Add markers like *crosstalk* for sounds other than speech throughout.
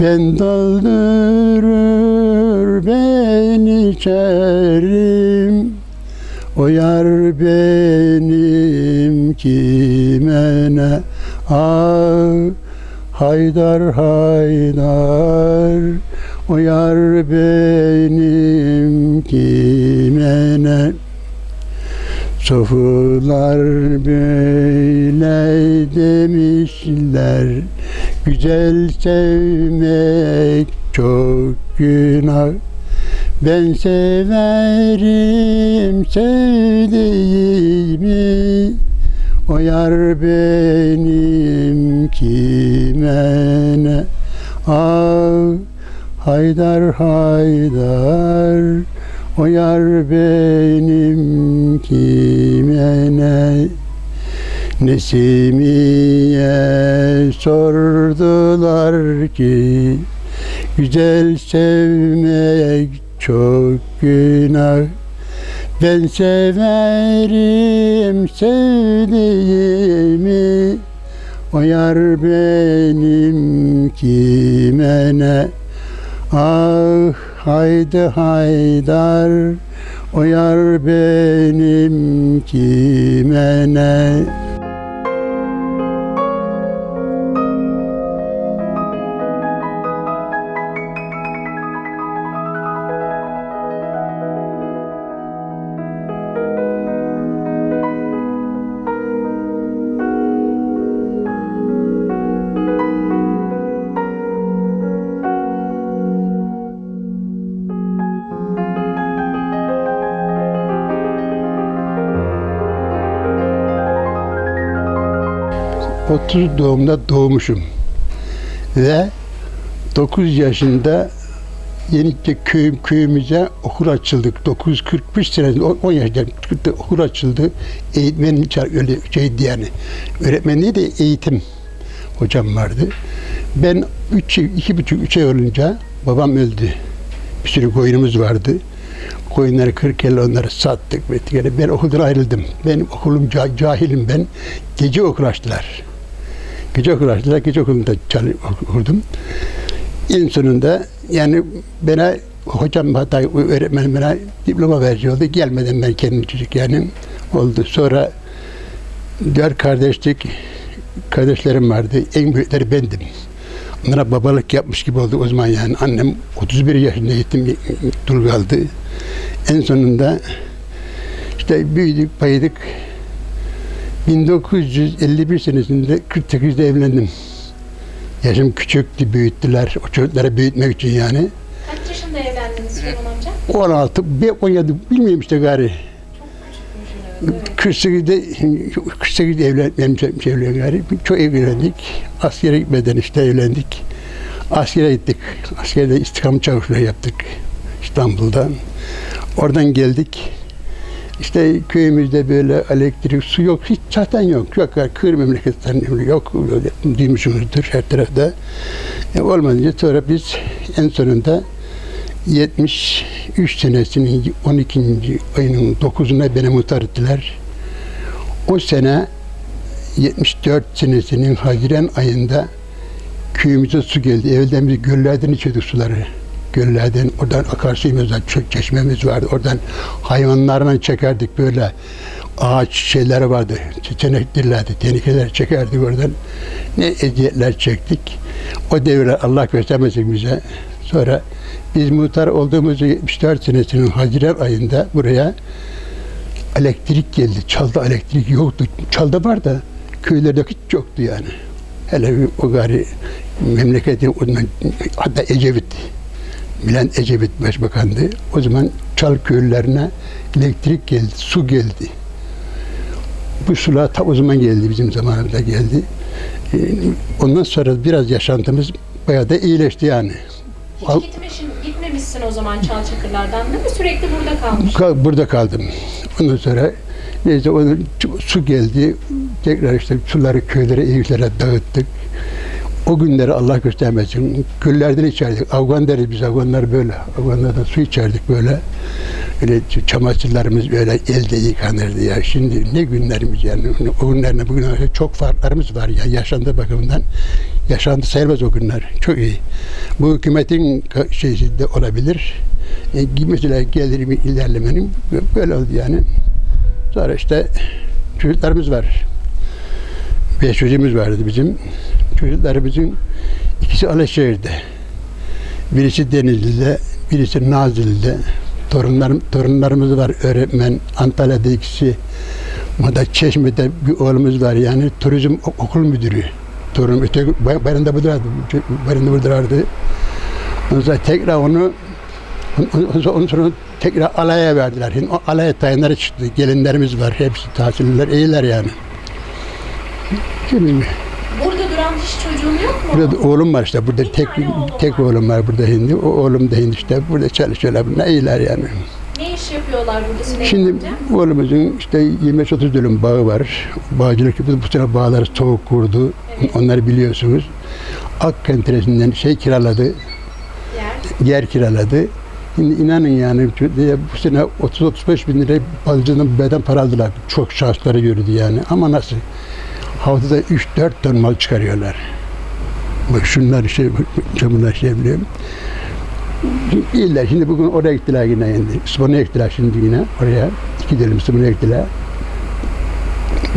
Ben doldurur ben içerim O yar benim kime ne Ah Haydar haydar O yar benim kime ne Sofular böyle demişler Güzel sevmek çok günah. Ben severim sevdiğimi. O yar benim kime ne? Ah Haydar haydar. O yar benim kime ne Nesimiye sordular ki Güzel sevmek çok günah. Ben severim sevdiğimi. O yar benim kime ne Ah haydi haydar O yar benim kime ne Otuz doğumda doğmuşum. Ve 9 yaşında Yenice köy, köyümüze okul açıldık. 945 senesinde 10 yaşında okul açıldı. Eğitmen öyle şeydi yani. Öğretmen de eğitim hocam vardı. Ben 3 iki buçuk üç ay olunca babam öldü. Bir sürü koyunumuz vardı. Koyunları kırk el onları sattık. Yani ben okuldan ayrıldım. Benim okulum ca- cahilim ben. Gece okul açtılar. Gece okul açtılar. Gece okulunda okudum. En sonunda yani bana hocam hatta öğretmenim bana diploma verici oldu. Gelmeden ben kendim çocuk yani oldu. Sonra dört kardeşlik kardeşlerim vardı. En büyükleri bendim. Onlara babalık yapmış gibi oldu o zaman yani. Annem 31 yaşında yetim dul kaldı. En sonunda işte büyüdük, paydık. 1951 senesinde 48'de evlendim. Yaşım küçüktü, büyüttüler. O çocukları büyütmek için yani. Kaç yaşında evlendiniz Süleyman amca? 16, bir 17 bilmiyorum işte gari. Küçükmüşsünüz. Evet. 48'de 48'de evlenmem şey oluyor gari. Çok evlendik. Askere gitmeden işte evlendik. Askere gittik. Askerde istikam çavuşluğu yaptık İstanbul'da. Oradan geldik. İşte köyümüzde böyle elektrik, su yok, hiç zaten yok. Yok, yani kır memleketten yok, öyle duymuşsunuzdur her tarafta. E, olmayınca sonra biz en sonunda 73 senesinin 12. ayının 9'una beni muhtar ettiler. O sene 74 senesinin Haziran ayında köyümüze su geldi. Evvelden biz göllerden içiyorduk suları. Göllerden, oradan akarsuyumuz var, çeşmemiz vardı. Oradan hayvanlarla çekerdik böyle. Ağaç şeyleri vardı, çeçeneklerdi, tehlikeler çekerdik oradan. Ne eziyetler çektik. O devre Allah göstermesin bize. Sonra biz muhtar olduğumuz 74 senesinin Haziran ayında buraya elektrik geldi. Çalda elektrik yoktu. Çalda var da köylerde hiç yoktu yani. Hele o gari memleketin o hatta Ecevit Bülent Ecevit Başbakan'dı. O zaman Çal köylerine elektrik geldi, su geldi. Bu sular ta o zaman geldi, bizim zamanımızda geldi. Ee, Ondan sonra biraz yaşantımız bayağı da iyileşti yani. Al- Hiç gitmişsin, gitmemişsin o zaman Çalçakırlardan değil mi? Sürekli burada kalmış. Ka- Burada kaldım. Ondan sonra neyse onun su geldi. Tekrar işte suları köylere, evlere dağıttık. O günleri Allah göstermesin. Göllerden içerdik. Afgan deriz biz Afganlar böyle. Afganlardan su içerdik böyle. Öyle çamaşırlarımız böyle elde yıkanırdı ya. Şimdi ne günlerimiz yani. O günlerle bugün çok farklarımız var ya. Yaşantı bakımından. Yaşantı sayılmaz o günler. Çok iyi. Bu hükümetin şeysi de olabilir. E, mesela gelirim ilerlemenin böyle oldu yani. Sonra işte çocuklarımız var. Beş çocuğumuz vardı bizim. Çocuklarımızın ikisi Alaşehir'de. Birisi Denizli'de, birisi Nazilli'de. Torunlarım, torunlarımız var öğretmen. Antalya'da ikisi. Burada Çeşme'de bir oğlumuz var yani turizm ok- okul müdürü. Torun öteki bayramda buradaydı. Bayramda buradaydı. Ondan sonra tekrar onu ondan sonra, tekrar alaya verdiler. Şimdi o alaya tayanları çıktı. Gelinlerimiz var. Hepsi tahsiller iyiler yani. Şimdi Hiç çocuğun yok mu? Burada oğlum var işte. Burada tek tek oğlum var burada hindi. O oğlum da hindi işte. Burada çalışıyorlar. Ne iyiler yani. Ne iş yapıyorlar burada Süleyman Şimdi amca? oğlumuzun işte 25-30 dönüm bağı var. Bağcılık yapıyor. Bu sene bağları soğuk kurdu. Evet. Onları biliyorsunuz. Akkentresinden şey kiraladı. Yer. Yer kiraladı. Şimdi inanın yani bu sene 30-35 bin lira balıcının beden para aldılar. Çok şansları gördü yani. Ama nasıl? Haftada 3-4 ton mal çıkarıyorlar. Bak şunlar şey, bunlar şey biliyorum. İyiler. Şimdi bugün oraya gittiler yine şimdi. İspanya'ya gittiler şimdi yine oraya. İki dilim gittiler.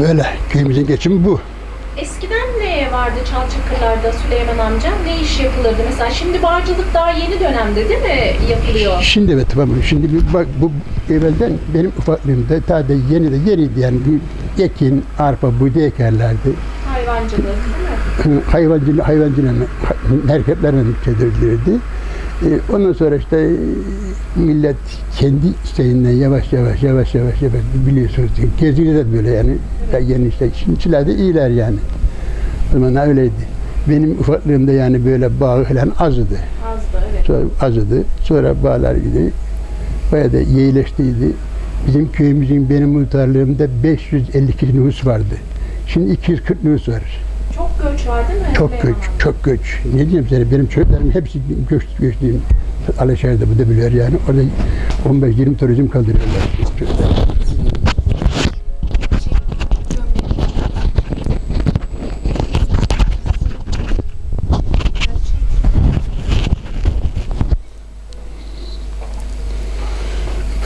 Böyle köyümüzün geçimi bu. Eskiden ne vardı Çalçakırlar'da Süleyman amca? Ne iş yapılırdı? Mesela şimdi bağcılık daha yeni dönemde değil mi yapılıyor? Şimdi evet tamam. Şimdi bir bak bu evvelden benim ufaklığımda ta da yeni de yeniydi yani bir ekin, arpa, buğday ekerlerdi. Hayvancılık değil mi? Hayvancılık, hayvancılığını hareketlerine çevirdirirdi. Ee, Ondan sonra işte e, millet kendi isteğinden yavaş yavaş yavaş yavaş yavaş biliyorsunuz geziyor da böyle yani Ya yeni işte şimdiler de iyiler yani. Zaman öyleydi. Benim ufaklığımda yani böyle bağ falan azdı. Azdı evet. Sonra azdı. Sonra bağlar gidi. Bayağı da yeğleştiydi. Bizim köyümüzün benim muhtarlığımda 550 kişi nüfus vardı. Şimdi 240 nüfus var. Çok göç var değil mi? Çok Süleyman göç, çok göç. Ne diyeyim sana benim çocuklarım hepsi göç, göçlüyüm. Alaşehir'de bu da biliyor yani. Orada 15-20 turizm kaldırıyorlar. çocuklar.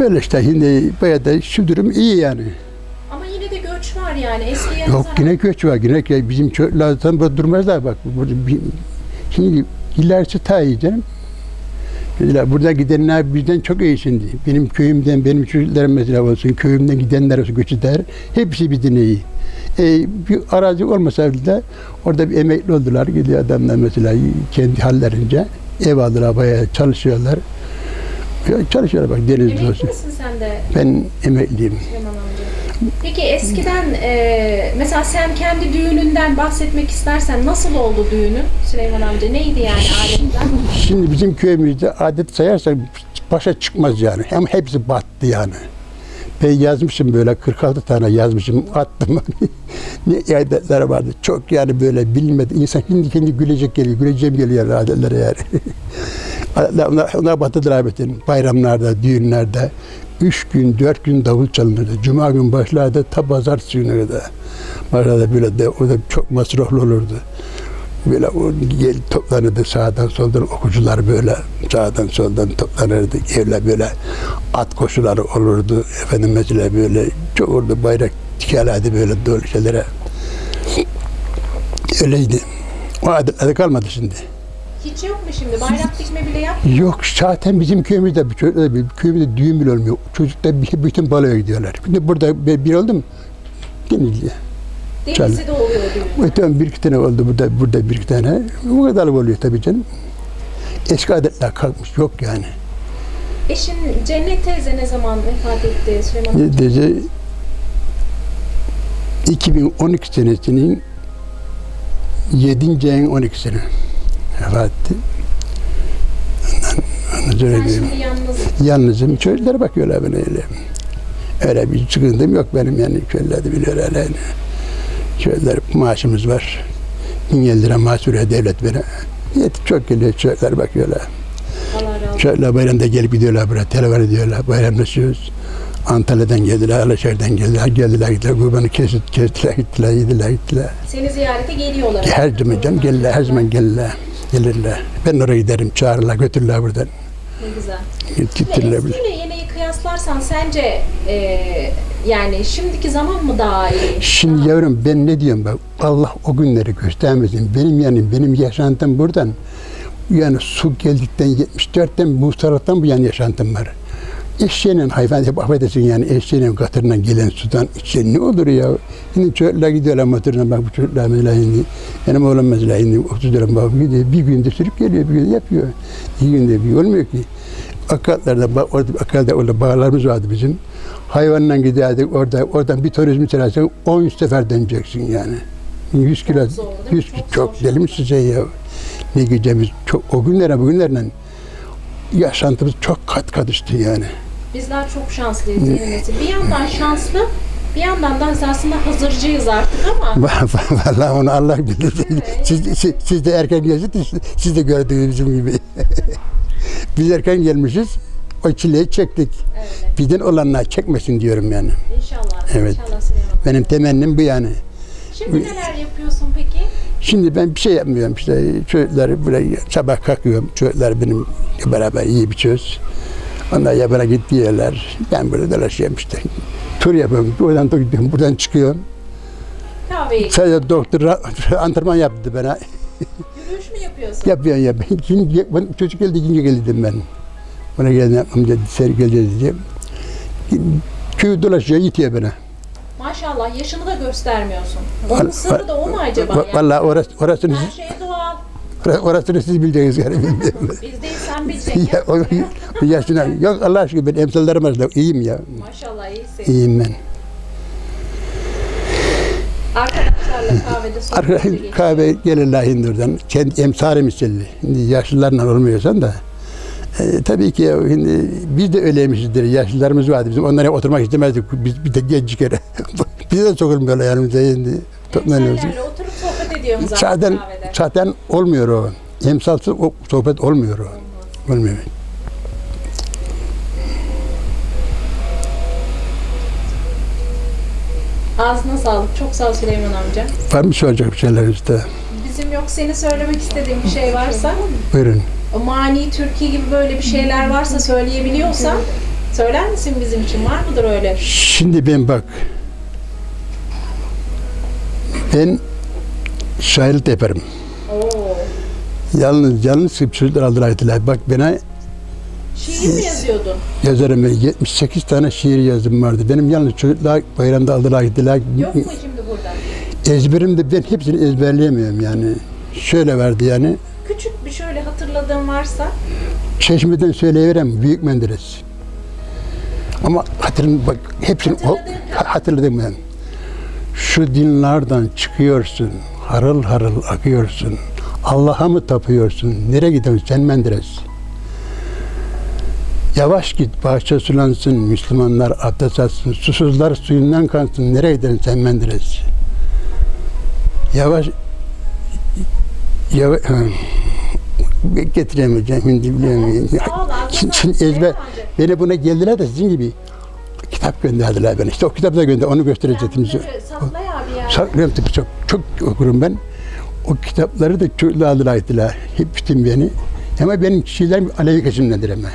Böyle işte şimdi bayağı da şu durum iyi yani. Ama yine de göç var yani. Eskiye Yok nazaran- yine göç var. Yine bizim çocuklar burada durmazlar bak. Burada bir, şimdi ilerisi ta iyi canım. Mesela burada gidenler bizden çok iyi şimdi. Benim köyümden, benim çocuklarım mesela olsun, köyümden gidenler olsun, göç eder. Hepsi bizden iyi. E, bir arazi olmasa bile orada bir emekli oldular. Gidiyor adamlar mesela kendi hallerince ev aldılar, bayağı çalışıyorlar. Ya Çalışıyorlar bak denizde Emekli olsun. misin sen de Ben emekliyim. Süleyman amca? Peki eskiden e, mesela sen kendi düğününden bahsetmek istersen nasıl oldu düğünün Süleyman amca? Neydi yani adetler? Şimdi bizim köyümüzde adet sayarsak başa çıkmaz yani. Hem hepsi battı yani. Ben yazmışım böyle 46 tane yazmışım attım. *laughs* ne adetler vardı. Çok yani böyle bilinmedi. İnsan şimdi kendi gülecek geliyor. Güleceğim geliyor adetlere yani. *laughs* Onlar, onlar battılar bütün. Bayramlarda, düğünlerde. Üç gün, dört gün davul çalınırdı. Cuma gün başlardı, ta pazartesi günü kadar. Başlarda böyle de, o da çok masraflı olurdu. Böyle o gel toplanırdı sağdan soldan okucular böyle sağdan soldan toplanırdı. Evler böyle at koşuları olurdu. Efendim mesela böyle çok olurdu bayrak dikerlerdi böyle dolu şeylere. Öyleydi. O adetler kalmadı şimdi. Hiç yok mu şimdi? Bayrak dikme bile yap. Yok zaten bizim köyümüzde bir köyümüzde düğün bile olmuyor. Çocuklar bir, bütün baloya gidiyorlar. Şimdi burada bir, bir oldu mu? Denizli. Denizli'de oluyor düğün. E tamam bir iki tane oldu burada burada bir iki tane. Bu kadar oluyor tabii canım. Eski adetler kalkmış yok yani. Eşin Cennet teyze ne zaman vefat etti Süleyman Dedi 2012 senesinin 7. ayın 12'sine vefat etti. Ondan, ondan sonra Sen şimdi Yalnızım. Çocuklara bakıyorlar bana öyle. Öyle bir sıkıntım yok benim yani. Köylerde biliyorlar yani. Köyler maaşımız var. bin lira mahsure devlet vere. Yet çok geliyor çocuklar bakıyorlar. Çocuklar bayramda gelip gidiyorlar buraya. Telefon ediyorlar. Bayramlaşıyoruz. Antalya'dan geldiler, Alaşehir'den geldiler. Geldiler gittiler. Kurbanı kesit, kestiler gittiler, yediler gittiler. Seni ziyarete geliyorlar. Her zaman canım gelirler, her zaman gelirler. Gelirler. Ben oraya giderim, çağırırlar, götürürler buradan. Ne güzel. Gittirler eskiyle yeniyi kıyaslarsan sence e, yani şimdiki zaman mı daha iyi? Şimdi yavrum ben ne diyorum bak Allah o günleri göstermesin. Benim yani benim yaşantım buradan yani su geldikten 74'ten bu taraftan bu yani yaşantım var. Eşeğinin hayvan hep affedersin yani eşeğinin katırından gelen sudan içe ne olur ya. Şimdi çocuklar gidiyorlar motoruna bak bu çocuklar mesela şimdi benim oğlum mesela şimdi 30 lira bak gidiyor bir günde sürüp geliyor bir günde yapıyor. İki günde bir olmuyor ki. Akatlarda, orada, akatlarda orada bağlarımız vardı bizim. Hayvanla giderdik orada, oradan bir turizm çelersen 10 sefer döneceksin yani. 100 kilo, zor değil mi? 100 Çok çok, deli mi size ya? Ne gideceğimiz çok, o günlere bugünlerle yaşantımız çok kat kat üstü yani. Bizler çok şanslıyız yeni nesil. Bir yandan şanslı, bir yandan da aslında hazırcıyız artık ama *laughs* Vallahi onu Allah bilir. Siz, siz, siz de erken gelsiniz, siz de gördüğünüz gibi. *laughs* Biz erken gelmişiz, o çileyi çektik. evet, Bizden olanlar çekmesin diyorum yani. inşallah. Evet. İnşallah Süleyman. Benim temennim bu yani. Şimdi neler yapıyorsun peki? Şimdi ben bir şey yapmıyorum işte çocuklar buraya sabah kalkıyorum çocuklar benim beraber iyi bir çöz. Onlar yabana gidiyorlar. Ben burada dolaşıyorum işte. Tur yapıyorum. Oradan da gidiyorum. Buradan çıkıyorum. Kahveyi, Sadece doktor antrenman yaptı bana. yürüyüş mü yapıyorsun? Yapıyorsun ya. Şimdi ben- çocuk geldi, ikinci geldi dedim ben. Bana geldi, amca seri geleceğiz diye. Köyü dolaşıyor, itiyor bana. Maşallah yaşını da göstermiyorsun. Onun sırrı da o mu acaba? Yani? Vallahi orası, orasını, Her şey doğal. orasını siz bileceksiniz yani. *laughs* Biz değil sen bileceksin. ya, o, yaşına, yok Allah aşkına ben emsallerim arasında iyiyim ya. Maşallah iyisin. İyiyim ben. Arkadaşlarla kahvede sohbet kahve gelirler Hindur'dan. Kendi misilli. Şimdi yaşlılarla olmuyorsan da. E, tabii ki şimdi biz de öyleymişizdir. Yaşlılarımız vardı bizim. Onlara oturmak istemezdik. Biz bir de genç kere. *laughs* Bize de sokulmuyorlar yanımıza şimdi. Toplanıyoruz. Oturup sohbet ediyorsun zaten Zaten, olmuyor o. Emsalsız o sohbet olmuyor o. Olmuyor. Ağzına sağlık. Çok sağ ol Süleyman amca. Var mı soracak bir şeyler işte? Bizim yok seni söylemek istediğin bir şey varsa Buyurun. Mani Türkiye gibi böyle bir şeyler varsa söyleyebiliyorsan söyler misin bizim için? Var mıdır öyle? Şimdi ben bak. Ben şairlik de yaparım. Oo. Yalnız yalnız çocuklar aldılar ettiler. Bak bana Şiir mi yazıyordun? yazarım ben 78 tane şiir yazdım vardı. Benim yalnız çocuklar bayramda aldılar gittiler. Yok mu şimdi burada? Ezberimde ben hepsini ezberleyemiyorum yani. Şöyle vardı yani. Hatırladığın varsa Çeşmeden söyleyiverem Büyük Menderes. Ama hatırım bak hepsini o, Hatırladın. hatırladım ben. Şu dinlerden çıkıyorsun, harıl harıl akıyorsun. Allah'a mı tapıyorsun? Nereye gidiyorsun sen Menderes? Yavaş git bahçe sulansın, Müslümanlar abdest alsın, susuzlar suyundan kansın. Nereye gidiyorsun sen Menderes? Yavaş yavaş getiremeyeceğim şimdi bilemiyorum. Şimdi, şimdi ezber, beni buna geldiler de sizin gibi kitap gönderdiler bana. İşte o kitabı da gönder, onu gösterecektim size. Bunları Sakla ya bir yerde. Saklıyorum tabii çok, çok okurum ben. O kitapları da çocuklar aldılar ettiler. Hep bütün beni. Ama benim kişilerim Alevi kesimdendir ama.